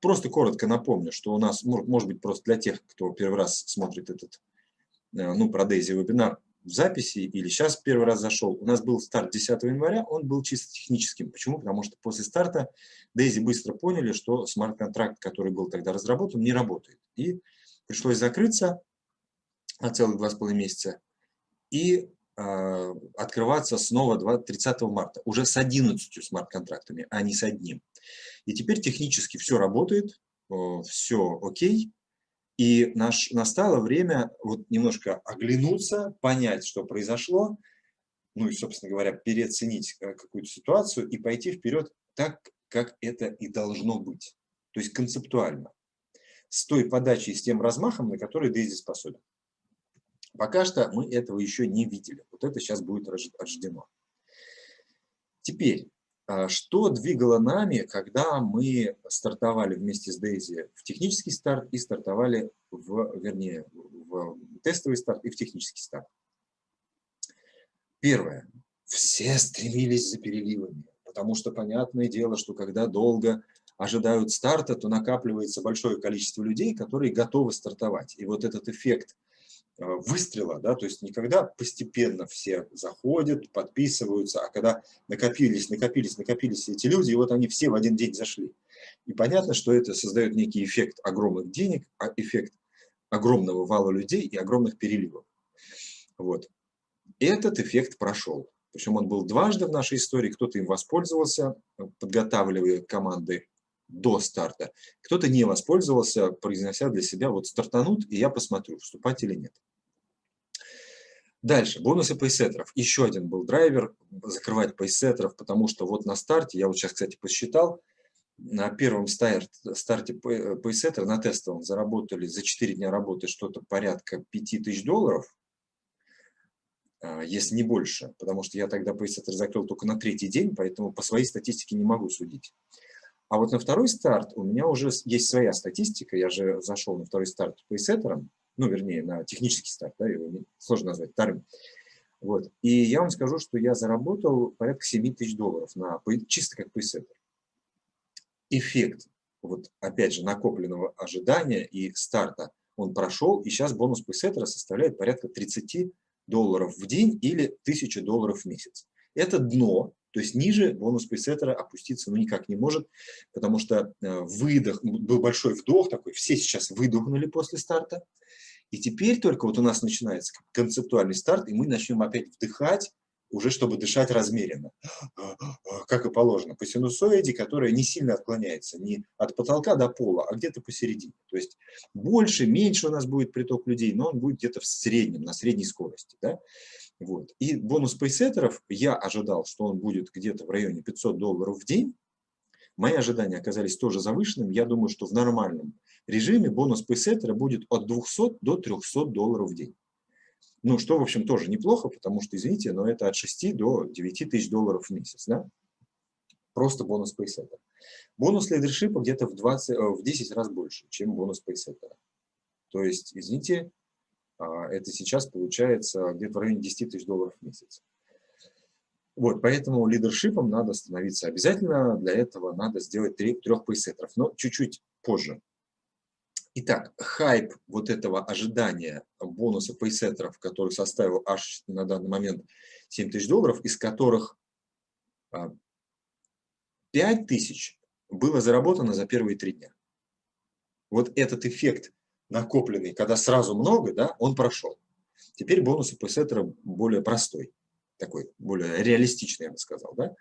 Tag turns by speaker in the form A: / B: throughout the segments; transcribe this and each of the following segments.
A: просто коротко напомню, что у нас, может быть, просто для тех, кто первый раз смотрит этот, ну, про Дейзи вебинар, в записи или сейчас первый раз зашел, у нас был старт 10 января, он был чисто техническим. Почему? Потому что после старта Дейзи быстро поняли, что смарт-контракт, который был тогда разработан, не работает. И пришлось закрыться на целых два с половиной месяца и э, открываться снова 20, 30 марта, уже с 11 смарт-контрактами, а не с одним. И теперь технически все работает, все окей, и наш, настало время вот немножко оглянуться, понять, что произошло, ну и, собственно говоря, переоценить э, какую-то ситуацию и пойти вперед так, как это и должно быть. То есть концептуально. С той подачей, с тем размахом, на который Дейзи способен. Пока что мы этого еще не видели. Вот это сейчас будет рождено. Теперь, а что двигало нами, когда мы стартовали вместе с Дейзи в технический старт и стартовали, в, вернее, в тестовый старт и в технический старт? Первое. Все стремились за переливами, потому что понятное дело, что когда долго ожидают старта, то накапливается большое количество людей, которые готовы стартовать. И вот этот эффект – выстрела, да, то есть никогда постепенно все заходят, подписываются, а когда накопились, накопились, накопились эти люди, и вот они все в один день зашли. И понятно, что это создает некий эффект огромных денег, а эффект огромного вала людей и огромных переливов. Вот. Этот эффект прошел. Причем он был дважды в нашей истории, кто-то им воспользовался, подготавливая команды до старта. Кто-то не воспользовался, произнося для себя, вот стартанут, и я посмотрю, вступать или нет. Дальше, бонусы пейсеттеров. Еще один был драйвер, закрывать пейсеттеров, потому что вот на старте, я вот сейчас, кстати, посчитал, на первом старт, старте пейсеттера, на тестовом, заработали за 4 дня работы что-то порядка 5000 долларов, а, если не больше, потому что я тогда пейсеттер закрыл только на третий день, поэтому по своей статистике не могу судить. А вот на второй старт у меня уже есть своя статистика, я же зашел на второй старт пейсеттером, ну, вернее, на технический старт, да, его сложно назвать вторым. Вот. И я вам скажу, что я заработал порядка 7 тысяч долларов на, чисто как пейсеттер. Эффект, вот опять же, накопленного ожидания и старта, он прошел, и сейчас бонус пейсеттера составляет порядка 30 долларов в день или 1000 долларов в месяц. Это дно, то есть ниже бонус пейсеттера опуститься ну, никак не может, потому что э, выдох, был большой вдох такой, все сейчас выдохнули после старта, и теперь только вот у нас начинается концептуальный старт, и мы начнем опять вдыхать, уже чтобы дышать размеренно, как и положено, по синусоиде, которая не сильно отклоняется, не от потолка до пола, а где-то посередине. То есть больше, меньше у нас будет приток людей, но он будет где-то в среднем, на средней скорости. Да? Вот. И бонус пейсеттеров, я ожидал, что он будет где-то в районе 500 долларов в день. Мои ожидания оказались тоже завышенными. Я думаю, что в нормальном режиме бонус пейсеттера будет от 200 до 300 долларов в день. Ну, что, в общем, тоже неплохо, потому что, извините, но это от 6 до 9 тысяч долларов в месяц. Да? Просто бонус пейсеттера. Бонус лидершипа где-то в, 20, э, в 10 раз больше, чем бонус пейсеттера. То есть, извините, а, это сейчас получается где-то в районе 10 тысяч долларов в месяц. Вот, поэтому лидершипом надо становиться обязательно. Для этого надо сделать трех пейсеттеров, но чуть-чуть позже. Итак, хайп вот этого ожидания бонуса пейсеттеров, который составил аж на данный момент 7 тысяч долларов, из которых 5 а, тысяч было заработано за первые три дня. Вот этот эффект накопленный, когда сразу много, да, он прошел. Теперь бонус пейсеттера более простой, такой, более реалистичный, я бы сказал. Да?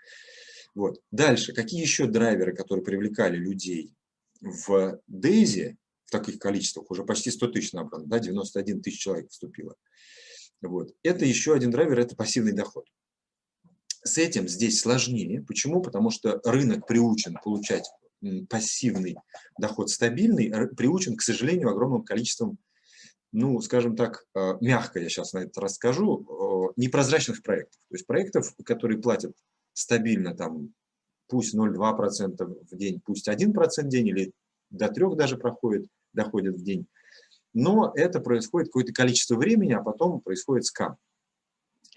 A: Вот. Дальше, какие еще драйверы, которые привлекали людей в Дейзи, в таких количествах, уже почти 100 тысяч набрано, да, 91 тысяч человек вступило. Вот. Это еще один драйвер, это пассивный доход. С этим здесь сложнее. Почему? Потому что рынок приучен получать пассивный доход стабильный, приучен, к сожалению, огромным количеством, ну, скажем так, э, мягко я сейчас на это расскажу, непрозрачных проектов. То есть проектов, которые платят стабильно, там, пусть 0,2% в день, пусть 1% в день или до 3 даже проходит, доходит в день. Но это происходит какое-то количество времени, а потом происходит скам.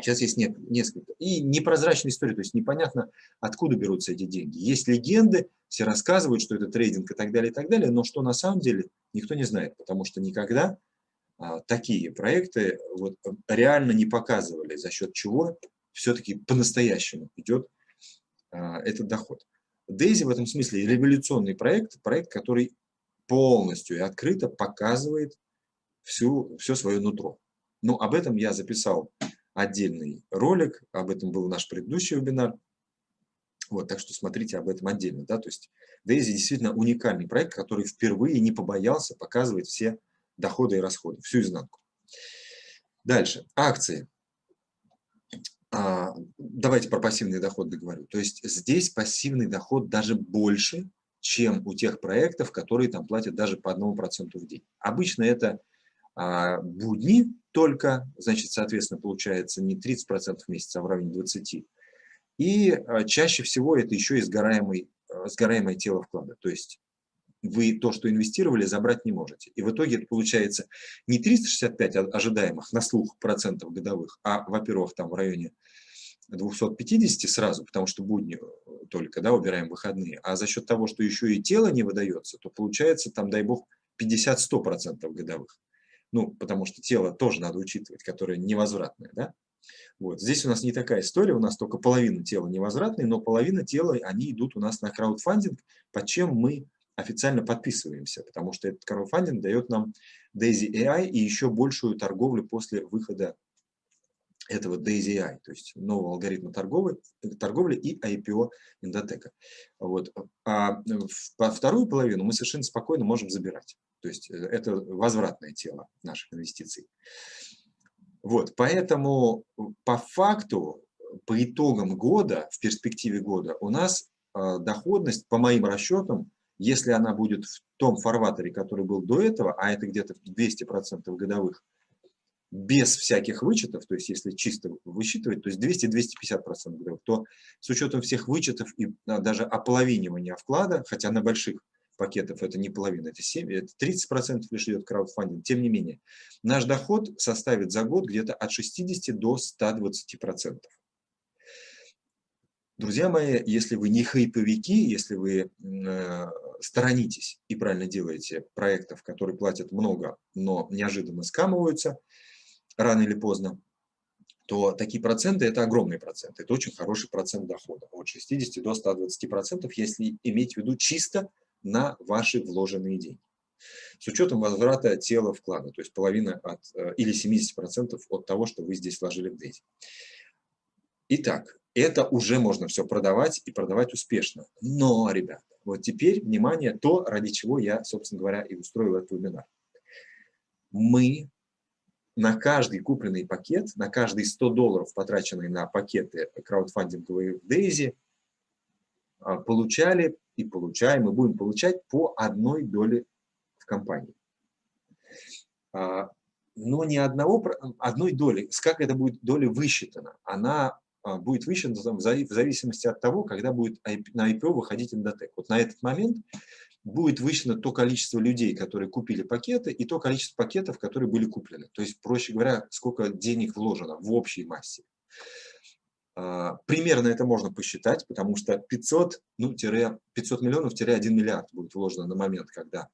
A: Сейчас есть несколько. И непрозрачная история, то есть непонятно, откуда берутся эти деньги. Есть легенды, все рассказывают, что это трейдинг и так далее, и так далее, но что на самом деле никто не знает, потому что никогда а, такие проекты вот, реально не показывали, за счет чего все-таки по-настоящему идет а, этот доход. Дейзи в этом смысле революционный проект, проект, который полностью и открыто показывает всю, все свое нутро. Но об этом я записал отдельный ролик, об этом был наш предыдущий вебинар. Вот, так что смотрите об этом отдельно. Да? То есть Дейзи действительно уникальный проект, который впервые не побоялся показывать все доходы и расходы, всю изнанку. Дальше. Акции. А, давайте про пассивный доход договорю. То есть здесь пассивный доход даже больше, чем у тех проектов, которые там платят даже по 1% в день. Обычно это а, будни только, значит, соответственно, получается не 30% в месяц, а в районе 20%. И а, чаще всего это еще и сгораемый, сгораемое тело вклада. То есть вы то, что инвестировали, забрать не можете. И в итоге это получается не 365 ожидаемых на слух процентов годовых, а, во-первых, там в районе 250 сразу, потому что будни э, только, да, убираем выходные, а за счет того, что еще и тело не выдается, то получается там, дай бог, 50-100% годовых. Ну, потому что тело тоже надо учитывать, которое невозвратное, да. Вот. Здесь у нас не такая история, у нас только половина тела невозвратные, но половина тела, они идут у нас на краудфандинг, под чем мы официально подписываемся, потому что этот краудфандинг дает нам Daisy AI и еще большую торговлю после выхода этого Daisy AI, то есть нового алгоритма торговли, торговли и IPO Индотека. Вот. А в вторую половину мы совершенно спокойно можем забирать. То есть э, это возвратное тело наших инвестиций. Вот, поэтому по факту, по итогам года, в перспективе года, у нас э, доходность, по моим расчетам, если она будет в том фарватере, который был до этого, а это где-то 200% годовых, без всяких вычетов, то есть если чисто высчитывать, то есть 200-250% годовых, то с учетом всех вычетов и а, даже ополовинивания вклада, хотя на больших пакетов это не половина, это 7, это 30% лишь идет краудфандинг, тем не менее, наш доход составит за год где-то от 60 до 120%. Друзья мои, если вы не хайповики, если вы э, сторонитесь и правильно делаете проектов, которые платят много, но неожиданно скамываются рано или поздно, то такие проценты – это огромные проценты. Это очень хороший процент дохода, от 60 до 120%, если иметь в виду чисто на ваши вложенные деньги. С учетом возврата тела вклада, то есть половина от, э, или 70% от того, что вы здесь вложили в Дейзи. Итак, это уже можно все продавать и продавать успешно. Но, ребята, вот теперь, внимание, то, ради чего я, собственно говоря, и устроил этот вебинар. Мы на каждый купленный пакет, на каждые 100 долларов, потраченные на пакеты краудфандинговые в Дейзи, а, получали и получаем, и будем получать по одной доле в компании. А, но ни одного, одной доли, как эта будет доля высчитана, она а, будет высчитана в зависимости от того, когда будет на IPO выходить Endotech. Вот на этот момент будет высчитано то количество людей, которые купили пакеты, и то количество пакетов, которые были куплены. То есть, проще говоря, сколько денег вложено в общей массе. А, примерно это можно посчитать, потому что 500, ну, 500 миллионов-1 миллиард будет вложено на момент, когда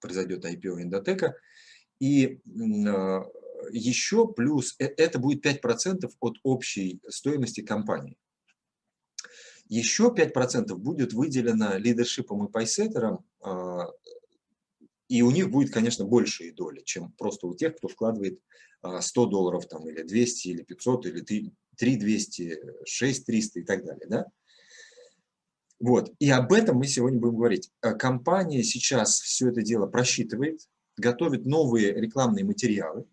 A: произойдет IPO Индотека. И а, еще плюс, э, это будет 5% от общей стоимости компании. Еще 5% будет выделено лидершипом и пайсеттерам, а, и у них будет, конечно, большие доли, чем просто у тех, кто вкладывает 100 долларов там, или 200, или 500, или 3 200, 6 300 и так далее. Да? Вот. И об этом мы сегодня будем говорить. Э, компания сейчас все это дело просчитывает, готовит новые рекламные материалы.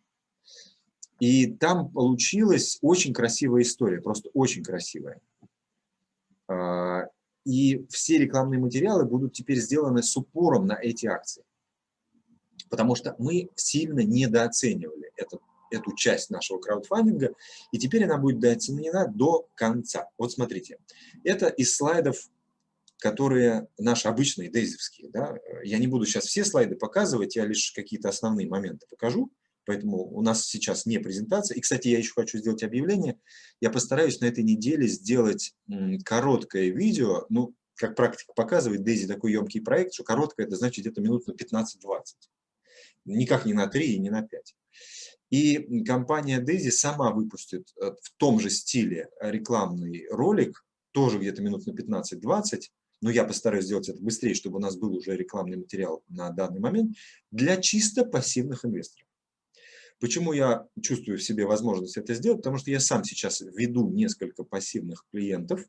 A: И там получилась очень красивая история, просто очень красивая. А, и все рекламные материалы будут теперь сделаны с упором на эти акции. Потому что мы сильно недооценивали этот эту часть нашего краудфандинга, и теперь она будет дооценена до конца. Вот смотрите, это из слайдов, которые наши обычные дейзовские. Да? Я не буду сейчас все слайды показывать, я лишь какие-то основные моменты покажу, Поэтому у нас сейчас не презентация. И, кстати, я еще хочу сделать объявление. Я постараюсь на этой неделе сделать короткое видео. Ну, как практика показывает, Дейзи такой емкий проект, что короткое, это значит где-то минут на 15-20. Никак не на 3 и не на 5. И компания Дейзи сама выпустит э, в том же стиле рекламный ролик, тоже где-то минут на 15-20, но я постараюсь сделать это быстрее, чтобы у нас был уже рекламный материал на данный момент, для чисто пассивных инвесторов. Почему я чувствую в себе возможность это сделать? Потому что я сам сейчас веду несколько пассивных клиентов,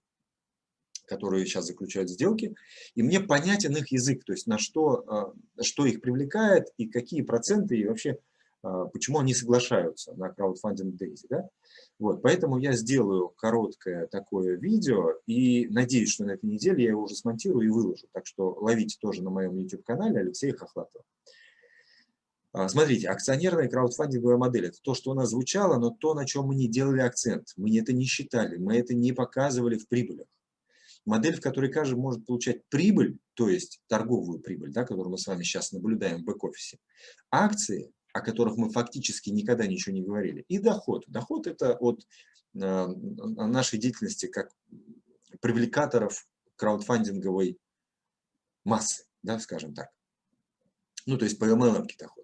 A: которые сейчас заключают сделки, и мне понятен их язык, то есть на что, а, что их привлекает и какие проценты, и вообще а, почему они соглашаются на краудфандинг Daisy. Да? Вот, поэтому я сделаю короткое такое видео и надеюсь, что на этой неделе я его уже смонтирую и выложу. Так что ловите тоже на моем YouTube-канале Алексея Хохлатова. А, смотрите, акционерная краудфандинговая модель – это то, что у нас звучало, но то, на чем мы не делали акцент. Мы это не считали, мы это не показывали в прибылях. Модель, в которой каждый может получать прибыль, то есть торговую прибыль, да, которую мы с вами сейчас наблюдаем в бэк-офисе, акции, о которых мы фактически никогда ничего не говорили, и доход. Доход – это от э, нашей деятельности как привлекаторов краудфандинговой массы, да, скажем так. Ну, то есть по MLM доход.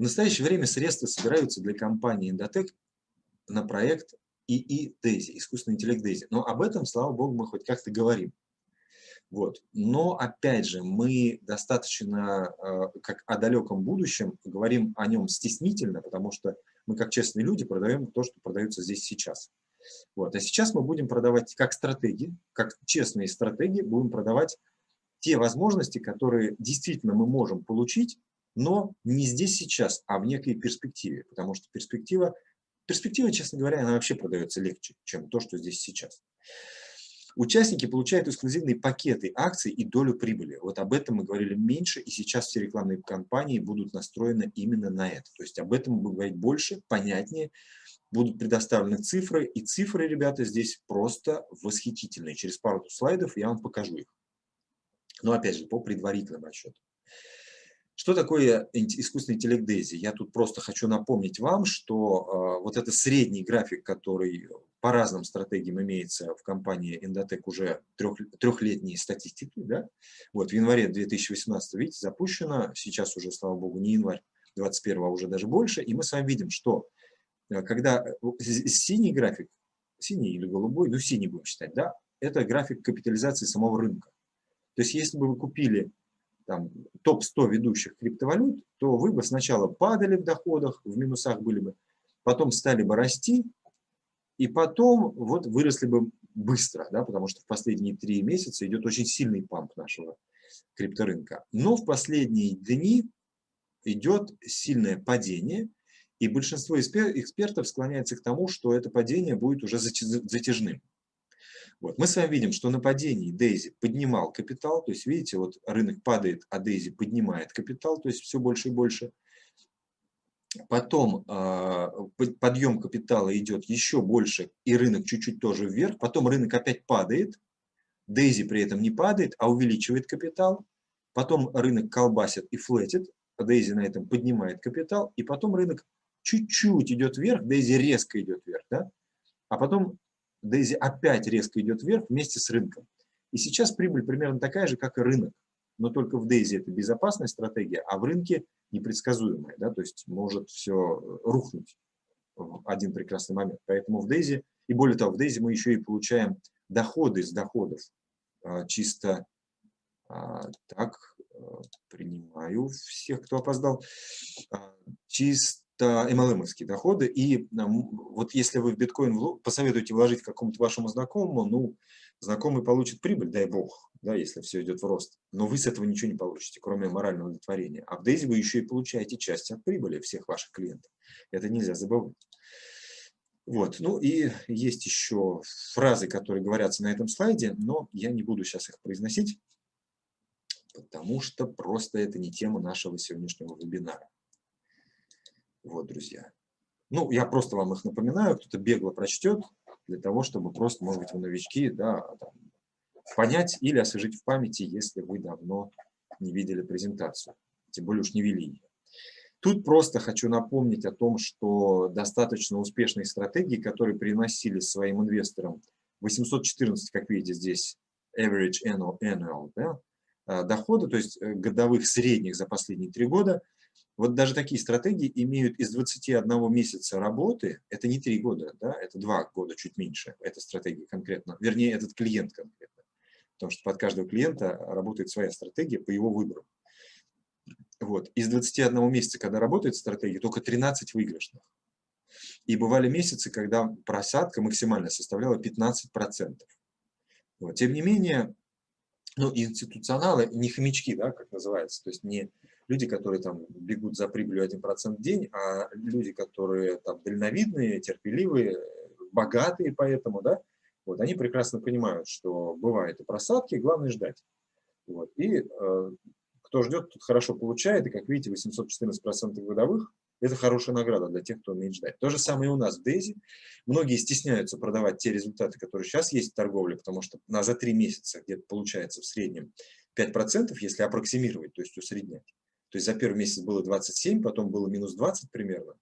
A: В настоящее время средства собираются для компании Endotech на проект ИИ Дейзи, искусственный интеллект Дейзи. Но об этом, слава богу, мы хоть как-то говорим. Вот. Но, опять же, мы достаточно, э, как о далеком будущем, говорим о нем стеснительно, потому что мы, как честные люди, продаем то, что продается здесь сейчас. Вот. А сейчас мы будем продавать как стратегии, как честные стратегии, будем продавать те возможности, которые действительно мы можем получить, но не здесь сейчас, а в некой перспективе, потому что перспектива, перспектива, честно говоря, она вообще продается легче, чем то, что здесь сейчас. Участники получают эксклюзивные пакеты акций и долю прибыли. Вот об этом мы говорили меньше, и сейчас все рекламные кампании будут настроены именно на это. То есть об этом мы будем говорить больше, понятнее, будут предоставлены цифры, и цифры, ребята, здесь просто восхитительные. Через пару слайдов я вам покажу их. Но опять же, по предварительным расчетам. Что такое искусственный интеллект Дейзи? Я тут просто хочу напомнить вам, что э, вот это средний график, который по разным стратегиям имеется в компании Endotech уже трех, трехлетней статистики. Да? Вот в январе 2018, видите, запущено, сейчас уже, слава богу, не январь 2021, а уже даже больше, и мы с вами видим, что э, когда э, синий график, синий или голубой, ну синий будем считать, да, это график капитализации самого рынка. То есть если бы вы купили топ-100 ведущих криптовалют, то вы бы сначала падали в доходах, в минусах были бы, потом стали бы расти, и потом вот выросли бы быстро, да, потому что в последние три месяца идет очень сильный памп нашего крипторынка. Но в последние дни идет сильное падение, и большинство экспертов склоняется к тому, что это падение будет уже затяжным. Вот. Мы с вами видим, что на падении Дейзи поднимал капитал, то есть видите, вот рынок падает, а Дейзи поднимает капитал, то есть все больше и больше. Потом э, подъем капитала идет еще больше, и рынок чуть-чуть тоже вверх. Потом рынок опять падает, Дейзи при этом не падает, а увеличивает капитал. Потом рынок колбасит и флетит, Дейзи на этом поднимает капитал. И потом рынок чуть-чуть идет вверх, Дейзи резко идет вверх. Да? А потом Дейзи опять резко идет вверх вместе с рынком. И сейчас прибыль примерно такая же, как и рынок. Но только в Дейзи это безопасная стратегия, а в рынке непредсказуемая. Да? То есть может все рухнуть в один прекрасный момент. Поэтому в Дейзи, и более того, в Дейзи мы еще и получаем доходы с доходов. А, чисто а, так, а, принимаю всех, кто опоздал. Чисто MLM-овские доходы. И вот если вы в биткоин посоветуете вложить какому-то вашему знакомому, ну, знакомый получит прибыль, дай бог, да, если все идет в рост. Но вы с этого ничего не получите, кроме морального удовлетворения. А в Дейзи вы еще и получаете часть от прибыли всех ваших клиентов. Это нельзя забывать. Вот. Ну и есть еще фразы, которые говорятся на этом слайде, но я не буду сейчас их произносить, потому что просто это не тема нашего сегодняшнего вебинара. Вот, друзья. Ну, я просто вам их напоминаю, кто-то бегло прочтет, для того, чтобы просто, может быть, вы новички, да, там, понять или освежить в памяти, если вы давно не видели презентацию, тем более уж не вели ее. Тут просто хочу напомнить о том, что достаточно успешные стратегии, которые приносили своим инвесторам 814, как видите здесь, average annual, annual да, а, дохода, то есть э, годовых средних за последние три года, вот даже такие стратегии имеют из 21 месяца работы, это не три года, да, это два года, чуть меньше, эта стратегия конкретно, вернее, этот клиент конкретно, потому что под каждого клиента работает своя стратегия по его выбору. Вот. Из 21 месяца, когда работает стратегия, только 13 выигрышных. И бывали месяцы, когда просадка максимально составляла 15%. Вот. Тем не менее, ну, институционалы, не хомячки, да, как называется, то есть не люди, которые там бегут за прибылью 1% в день, а люди, которые там дальновидные, терпеливые, богатые поэтому, да, вот, они прекрасно понимают, что бывают и просадки, главное ждать. Вот. И э, кто ждет, тот хорошо получает, и, как видите, 814% годовых – это хорошая награда для тех, кто умеет ждать. То же самое и у нас в Дейзи. Многие стесняются продавать те результаты, которые сейчас есть в торговле, потому что на за три месяца где-то получается в среднем 5%, если аппроксимировать, то есть усреднять. То есть за первый месяц было 27, потом было минус 20 примерно.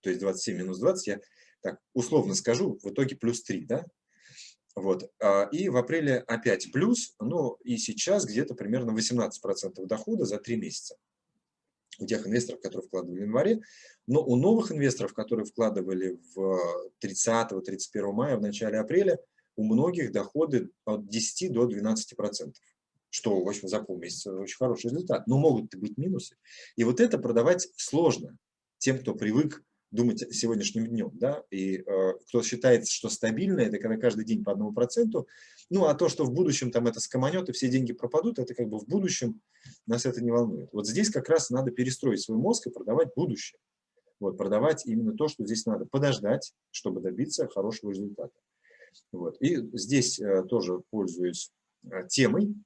A: То есть 27 минус 20, я так условно скажу, в итоге плюс 3, да? Вот. А, и в апреле опять плюс, ну и сейчас где-то примерно 18% дохода за 3 месяца у тех инвесторов, которые вкладывали в январе. Но у новых инвесторов, которые вкладывали в 30-31 мая, в начале апреля, у многих доходы от 10 до 12%, что, в общем, за полмесяца очень хороший результат. Но могут быть минусы. И вот это продавать сложно тем, кто привык думать сегодняшним днем, да, и э, кто считает, что стабильно, это когда каждый день по одному проценту, ну, а то, что в будущем там это скоманет и все деньги пропадут, это как бы в будущем нас это не волнует. Вот здесь как раз надо перестроить свой мозг и продавать будущее. Вот, продавать именно то, что здесь надо подождать, чтобы добиться хорошего результата. Вот. И здесь э, тоже пользуюсь э, темой,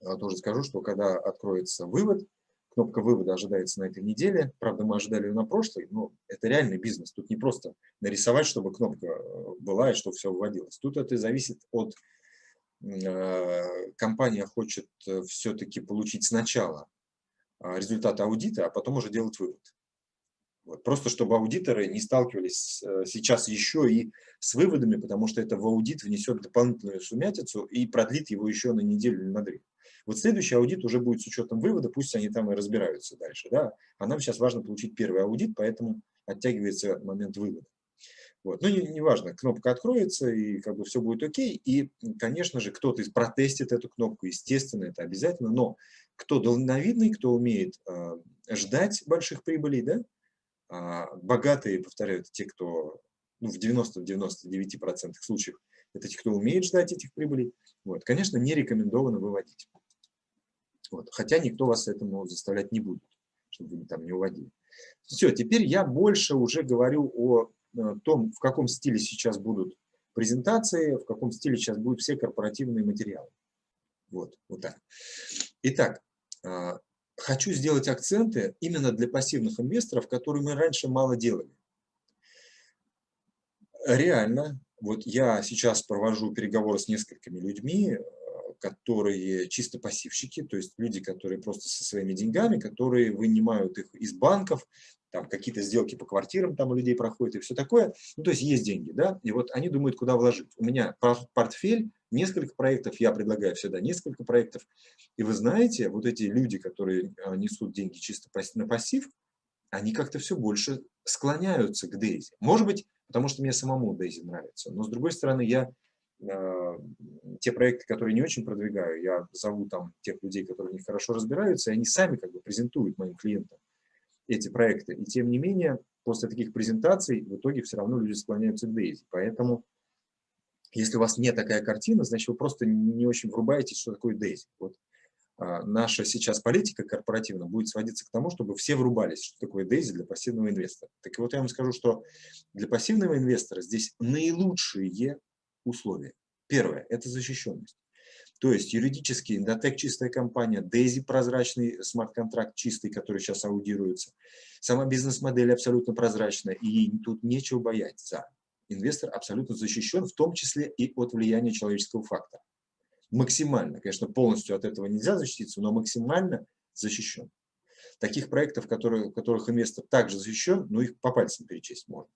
A: тоже скажу, что когда откроется вывод, Кнопка вывода ожидается на этой неделе. Правда, мы ожидали ее на прошлой, но это реальный бизнес. Тут не просто нарисовать, чтобы кнопка э, была и чтобы все выводилось. Тут это зависит от... Э, компания хочет э, все-таки получить сначала результаты аудита, а потом уже делать вывод. Вот. Просто чтобы аудиторы не сталкивались сейчас еще и с выводами, потому что это в аудит внесет дополнительную сумятицу и продлит его еще на неделю или на две. Вот следующий аудит уже будет с учетом вывода, пусть они там и разбираются дальше. Да? А нам сейчас важно получить первый аудит, поэтому оттягивается момент вывода. Вот. Ну, не, не кнопка откроется, и как бы все будет окей. И, конечно же, кто-то протестит эту кнопку, естественно, это обязательно. Но кто дальновидный, кто умеет э, ждать больших прибылей, да, э, богатые, повторяю, это те, кто ну, в 90-99% случаев, это те, кто умеет ждать этих прибылей, вот, конечно, не рекомендовано выводить. Вот. Хотя никто вас этому заставлять не будет, чтобы вы там не уводили. Все, теперь я больше уже говорю о э, том, в каком стиле сейчас будут презентации, в каком стиле сейчас будут все корпоративные материалы. Вот, вот так. Итак, э, хочу сделать акценты именно для пассивных инвесторов, которые мы раньше мало делали. Реально, вот я сейчас провожу переговоры с несколькими людьми, которые чисто пассивщики, то есть люди, которые просто со своими деньгами, которые вынимают их из банков, там какие-то сделки по квартирам там у людей проходят и все такое. Ну, то есть есть деньги, да, и вот они думают, куда вложить. У меня портфель, несколько проектов, я предлагаю всегда несколько проектов. И вы знаете, вот эти люди, которые а, несут деньги чисто на пассив, они как-то все больше склоняются к Дейзи. Может быть, потому что мне самому Дейзи нравится. Но с другой стороны, я те проекты, которые не очень продвигаю, я зову там тех людей, которые в них хорошо разбираются, и они сами как бы презентуют моим клиентам эти проекты. И тем не менее, после таких презентаций в итоге все равно люди склоняются к Дейзи. Поэтому, если у вас не такая картина, значит, вы просто не очень врубаетесь, что такое Дейзи. Вот а, наша сейчас политика корпоративная будет сводиться к тому, чтобы все врубались, что такое Дейзи для пассивного инвестора. Так вот, я вам скажу, что для пассивного инвестора здесь наилучшие условия. Первое – это защищенность. То есть юридически Indotech чистая компания, Daisy прозрачный смарт-контракт чистый, который сейчас аудируется. Сама бизнес-модель абсолютно прозрачная, и тут нечего бояться. Инвестор абсолютно защищен, в том числе и от влияния человеческого фактора. Максимально, конечно, полностью от этого нельзя защититься, но максимально защищен. Таких проектов, которые, в которых инвестор также защищен, ну их по пальцам перечесть можно.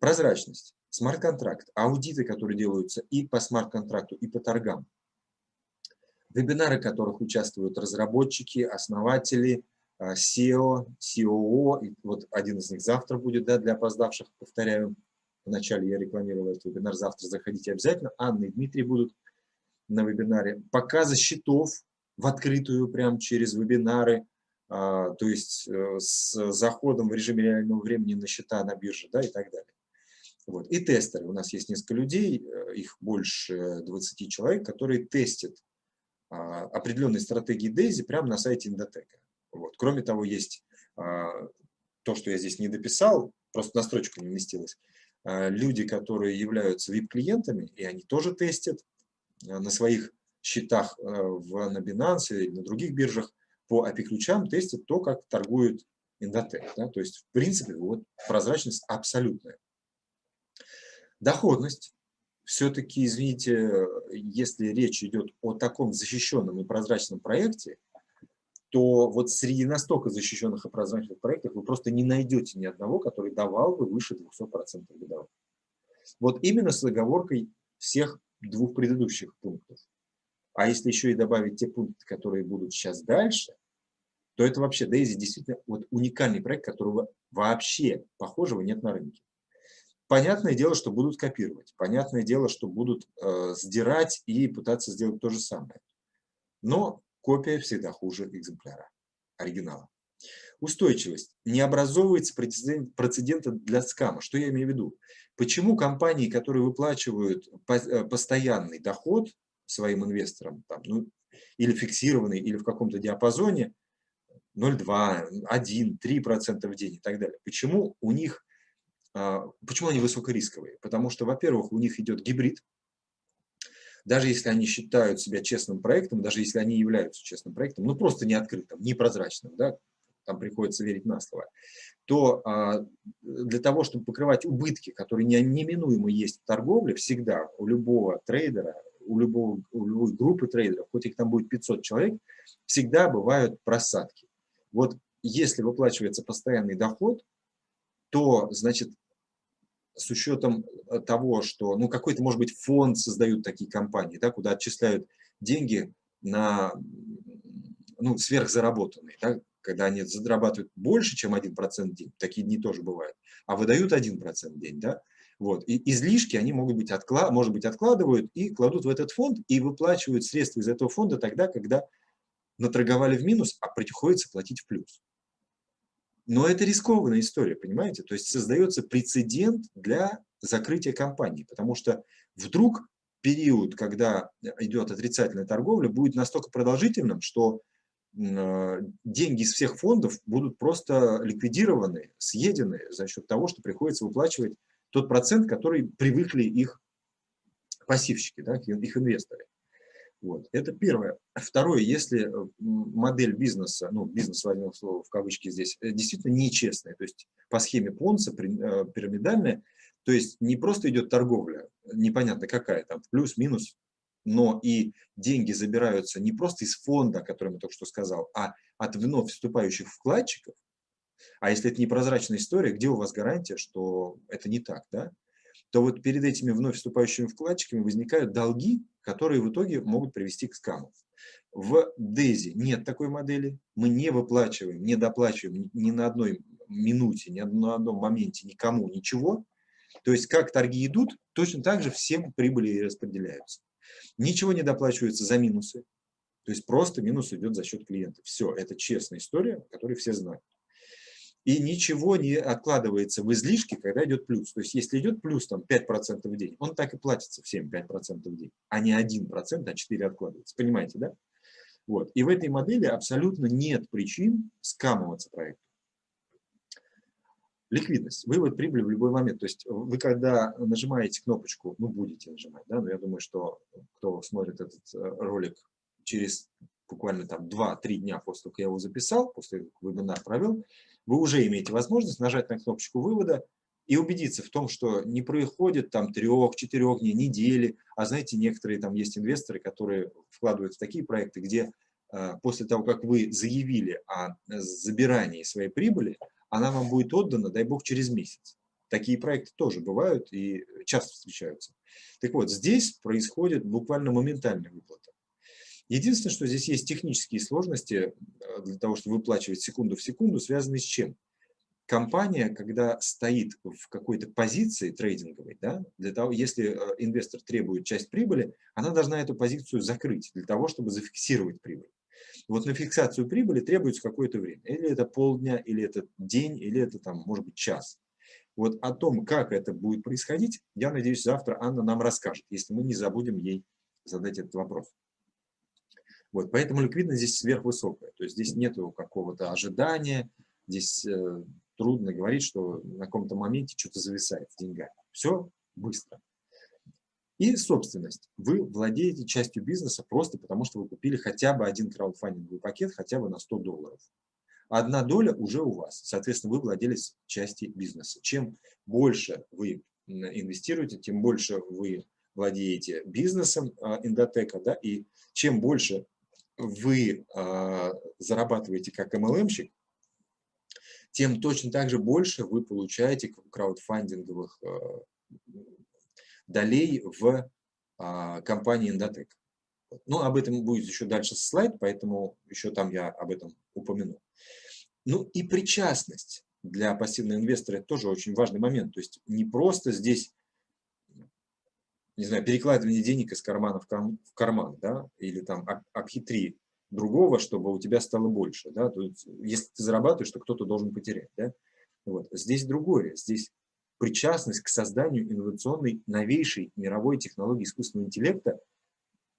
A: Прозрачность, смарт-контракт, аудиты, которые делаются и по смарт-контракту, и по торгам. Вебинары, в которых участвуют разработчики, основатели, SEO, COO, вот один из них завтра будет, да, для опоздавших, повторяю, вначале я рекламировал этот вебинар, завтра заходите обязательно, Анна и Дмитрий будут на вебинаре. Показы счетов в открытую, прям через вебинары, то есть э, с заходом в режиме реального времени на счета на бирже да, и так далее. Вот. И тестеры. У нас есть несколько людей, э, их больше 20 человек, которые тестят а, определенные стратегии Дейзи прямо на сайте Индотека. Вот. Кроме того, есть а, то, что я здесь не дописал, просто на строчку не вместилось. Люди, которые являются VIP-клиентами, и они тоже тестят на своих счетах э, в, на Binance или на других биржах по API-ключам тестит то, как торгует Индотек. Да? То есть, в принципе, вот прозрачность абсолютная. Доходность. Все-таки, извините, если речь идет о таком защищенном и прозрачном проекте, то вот среди настолько защищенных и прозрачных проектов вы просто не найдете ни одного, который давал бы выше 200% годовых. Вот именно с оговоркой всех двух предыдущих пунктов. А если еще и добавить те пункты, которые будут сейчас дальше, то это вообще Daisy действительно вот уникальный проект, которого вообще похожего нет на рынке. Понятное дело, что будут копировать, понятное дело, что будут э, сдирать и пытаться сделать то же самое. Но копия всегда хуже экземпляра, оригинала. Устойчивость. Не образовывается прецедента для скама. Что я имею в виду? Почему компании, которые выплачивают э, постоянный доход, своим инвесторам, там, ну, или фиксированный, или в каком-то диапазоне 0,2, 1, 3% в день и так далее. Почему у них, а, почему они высокорисковые? Потому что, во-первых, у них идет гибрид, даже если они считают себя честным проектом, даже если они являются честным проектом, ну просто не открытым, не прозрачным, да, там приходится верить на слово, то а, для того, чтобы покрывать убытки, которые неминуемо есть в торговле, всегда у любого трейдера, у, любого, у любой группы трейдеров, хоть их там будет 500 человек, всегда бывают просадки. Вот если выплачивается постоянный доход, то, значит, с учетом того, что, ну, какой-то, может быть, фонд создают такие компании, да, куда отчисляют деньги на, ну, сверхзаработанные, да, когда они зарабатывают больше, чем 1% в день, такие дни тоже бывают, а выдают 1% в день, да, вот. И излишки они могут быть, отклад, может быть откладывают и кладут в этот фонд и выплачивают средства из этого фонда тогда, когда наторговали в минус, а приходится платить в плюс. Но это рискованная история, понимаете? То есть создается прецедент для закрытия компании, потому что вдруг период, когда идет отрицательная торговля, будет настолько продолжительным, что э, деньги из всех фондов будут просто ликвидированы, съедены за счет того, что приходится выплачивать тот процент, который привыкли их пассивщики, да, их инвесторы. Вот. Это первое. Второе, если э, модель бизнеса, ну, бизнес возьмем слово в кавычки здесь, э, действительно нечестная, то есть по схеме Понца, э, пирамидальная, то есть не просто идет торговля, непонятно какая, там плюс-минус, но и деньги забираются не просто из фонда, который я только что сказал, а от вновь вступающих вкладчиков, а если это непрозрачная история, где у вас гарантия, что это не так, да? то вот перед этими вновь вступающими вкладчиками возникают долги, которые в итоге могут привести к скаму. В DAISY нет такой модели, мы не выплачиваем, не доплачиваем ни на одной минуте, ни на одном моменте никому ничего. То есть как торги идут, точно так же всем прибыли распределяются. Ничего не доплачивается за минусы, то есть просто минус идет за счет клиента. Все, это честная история, которую все знают и ничего не откладывается в излишки, когда идет плюс. То есть если идет плюс там 5% в день, он так и платится всем 5% в день, а не 1%, а 4% откладывается. Понимаете, да? Вот. И в этой модели абсолютно нет причин скамываться проекту. Ликвидность. Вывод прибыли в любой момент. То есть вы когда нажимаете кнопочку, ну будете нажимать, да, но я думаю, что кто смотрит этот э, ролик через буквально там 2-3 дня после того, как я его записал, после как вебинар провел, вы уже имеете возможность нажать на кнопочку вывода и убедиться в том, что не происходит там трех-четырех дней, недели, а знаете, некоторые там есть инвесторы, которые вкладывают в такие проекты, где после того, как вы заявили о забирании своей прибыли, она вам будет отдана, дай бог, через месяц. Такие проекты тоже бывают и часто встречаются. Так вот, здесь происходит буквально моментальная выплата. Единственное, что здесь есть технические сложности э, для того, чтобы выплачивать секунду в секунду, связанные с чем? Компания, когда стоит в какой-то позиции трейдинговой, да, для того, если э, инвестор требует часть прибыли, она должна эту позицию закрыть для того, чтобы зафиксировать прибыль. Вот на фиксацию прибыли требуется какое-то время. Или это полдня, или это день, или это, там, может быть, час. Вот о том, как это будет происходить, я надеюсь, завтра Анна нам расскажет, если мы не забудем ей задать этот вопрос. Вот, поэтому ликвидность здесь сверхвысокая. То есть здесь нет какого-то ожидания, здесь э, трудно говорить, что на каком-то моменте что-то зависает с деньгами. Все быстро. И собственность. Вы владеете частью бизнеса просто потому, что вы купили хотя бы один краудфандинговый пакет, хотя бы на 100 долларов. Одна доля уже у вас. Соответственно, вы владелец части бизнеса. Чем больше вы инвестируете, тем больше вы владеете бизнесом а, Индотека, да, и чем больше вы а, зарабатываете как MLM-щик, тем точно так же больше вы получаете краудфандинговых а, долей в а, компании Индотек. Ну, об этом будет еще дальше слайд, поэтому еще там я об этом упомяну. Ну и причастность для пассивного инвестора – это тоже очень важный момент. То есть не просто здесь, не знаю, перекладывание денег из кармана в карман, да, или там обхитри другого, чтобы у тебя стало больше. Да? То есть, если ты зарабатываешь, то кто-то должен потерять. Да? Вот. Здесь другое. Здесь причастность к созданию инновационной новейшей мировой технологии искусственного интеллекта,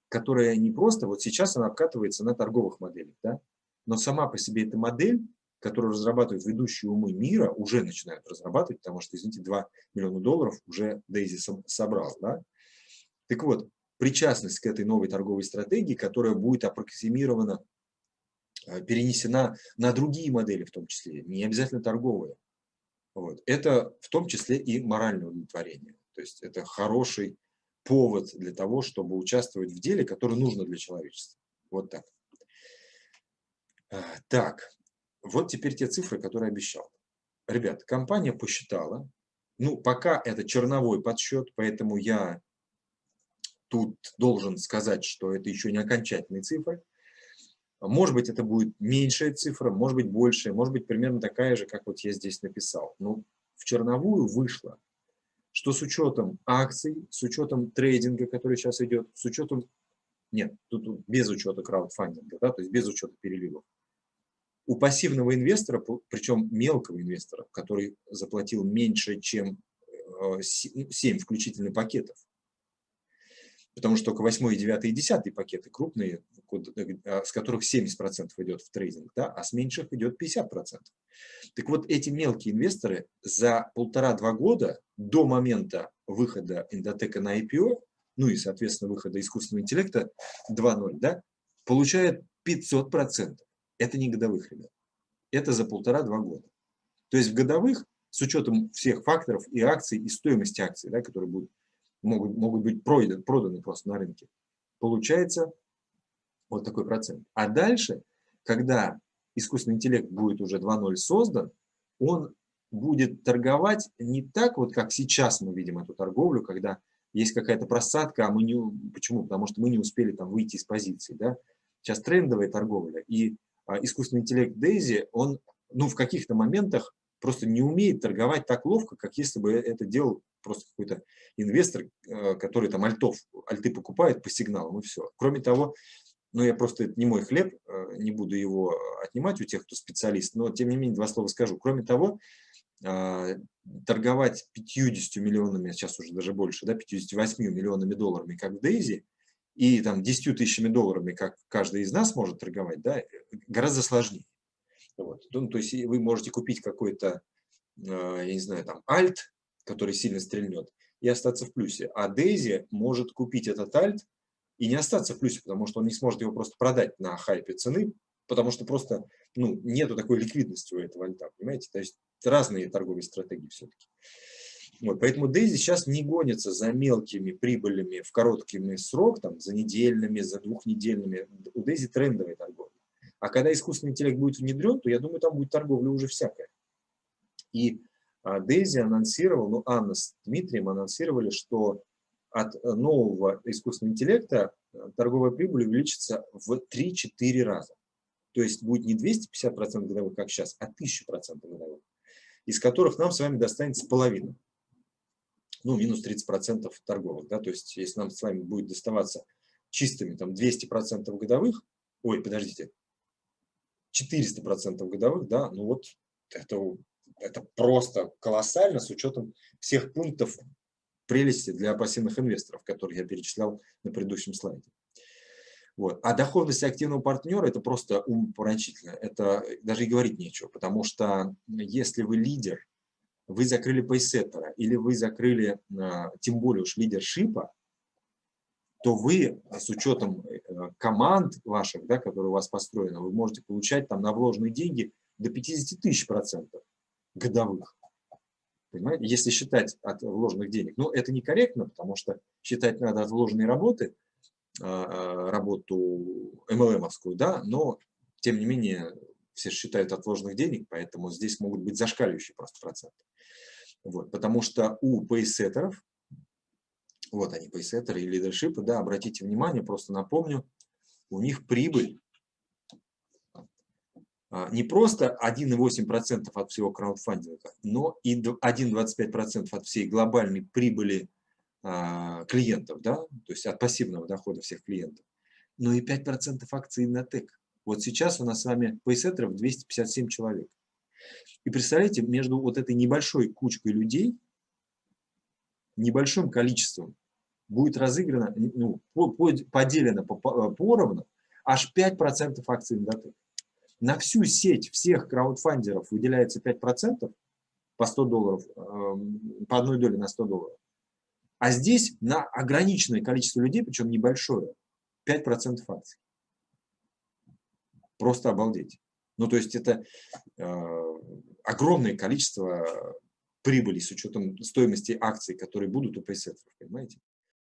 A: которая не просто, вот сейчас она обкатывается на торговых моделях, да, но сама по себе эта модель, которую разрабатывают ведущие умы мира, уже начинают разрабатывать, потому что, извините, 2 миллиона долларов уже Дейзи собрал. Да? Так вот, причастность к этой новой торговой стратегии, которая будет аппроксимирована, э, перенесена на другие модели в том числе, не обязательно торговые. Вот. Это в том числе и моральное удовлетворение. То есть это хороший повод для того, чтобы участвовать в деле, которое нужно для человечества. Вот так. А, так, вот теперь те цифры, которые обещал. Ребят, компания посчитала, ну, пока это черновой подсчет, поэтому я тут должен сказать, что это еще не окончательные цифры. Может быть, это будет меньшая цифра, может быть, большая, может быть, примерно такая же, как вот я здесь написал. Но в черновую вышло, что с учетом акций, с учетом трейдинга, который сейчас идет, с учетом, нет, тут без учета краудфандинга, да, то есть без учета переливов, у пассивного инвестора, причем мелкого инвестора, который заплатил меньше, чем 7 э, включительно пакетов, потому что только 8, 9 и 10 пакеты крупные, э, с которых 70% идет в трейдинг, да, а с меньших идет 50%. Так вот, эти мелкие инвесторы за полтора-два года до момента выхода Индотека на IPO, ну и, соответственно, выхода искусственного интеллекта 2.0, да, получают 500%. Это не годовых, ребят. Это за полтора-два года. То есть в годовых, с учетом всех факторов и акций, и стоимости акций, да, которые будут могут, могут быть проданы, проданы просто на рынке, получается вот такой процент. А дальше, когда искусственный интеллект будет уже 2.0 создан, он будет торговать не так, вот как сейчас мы видим эту торговлю, когда есть какая-то просадка, а мы не... Почему? Потому что мы не успели там выйти из позиции. Да? Сейчас трендовая торговля, и а, искусственный интеллект Дейзи, он ну, в каких-то моментах просто не умеет торговать так ловко, как если бы это делал просто какой-то инвестор, э, который там альтов, альты покупает по сигналам и все. Кроме того, ну я просто, это не мой хлеб, э, не буду его отнимать у тех, кто специалист, но тем не менее два слова скажу. Кроме того, э, торговать 50 миллионами, сейчас уже даже больше, да, 58 миллионами долларами, как в Дейзи, и там 10 тысячами долларами, как каждый из нас может торговать, да, гораздо сложнее. Вот. Ну, то есть вы можете купить какой-то, я не знаю, там, альт, который сильно стрельнет, и остаться в плюсе. А Дейзи может купить этот альт и не остаться в плюсе, потому что он не сможет его просто продать на хайпе цены, потому что просто ну, нету такой ликвидности у этого альта, понимаете? То есть разные торговые стратегии все-таки. Вот, поэтому Дейзи сейчас не гонится за мелкими прибылями в короткий срок, там, за недельными, за двухнедельными. У Дейзи трендовая торговля. А когда искусственный интеллект будет внедрен, то, я думаю, там будет торговля уже всякая. И Дейзи анонсировал, ну, Анна с Дмитрием анонсировали, что от э, нового искусственного интеллекта э, торговая прибыль увеличится в 3-4 раза. То есть будет не 250% годовых, как сейчас, а 1000% годовых, из которых нам с вами достанется половина. Ну, минус 30% торговых. Да? То есть если нам с вами будет доставаться чистыми там 200% годовых, ой, подождите, 400% годовых, да, ну вот это, это просто колоссально с учетом всех пунктов прелести для пассивных инвесторов, которые я перечислял на предыдущем слайде. Вот. А доходность активного партнера – это просто умопомрачительно. Это даже и говорить нечего, потому что если вы лидер, вы закрыли пейсеттера или вы закрыли, а, тем более уж лидершипа, то вы с учетом э, команд ваших, да, которые у вас построены, вы можете получать там на вложенные деньги до 50 тысяч процентов годовых. Понимаете? Если считать от вложенных денег. Но это некорректно, потому что считать надо от вложенной работы, а, а, работу MLM-овскую, да, но тем не менее все считают от вложенных денег, поэтому здесь могут быть зашкаливающие просто проценты. Вот, потому что у пейсеттеров вот они, пейсеттеры и лидершипы, да, обратите внимание, просто напомню, у них прибыль не просто 1,8% от всего краудфандинга, но и 1,25% от всей глобальной прибыли а, клиентов, да, то есть от пассивного дохода всех клиентов, но и 5% акций Иннотек. Вот сейчас у нас с вами пейсеттеров 257 человек. И представляете, между вот этой небольшой кучкой людей, небольшим количеством будет разыграно, ну, поделено поровну аж 5% акций Индотек. На всю сеть всех краудфандеров выделяется 5% по 100 долларов, эм, по одной доле на 100 долларов. А здесь на ограниченное количество людей, причем небольшое, 5% акций. Просто обалдеть. Ну, то есть это э, огромное количество прибыли с учетом стоимости акций, которые будут у пейсеттеров, понимаете?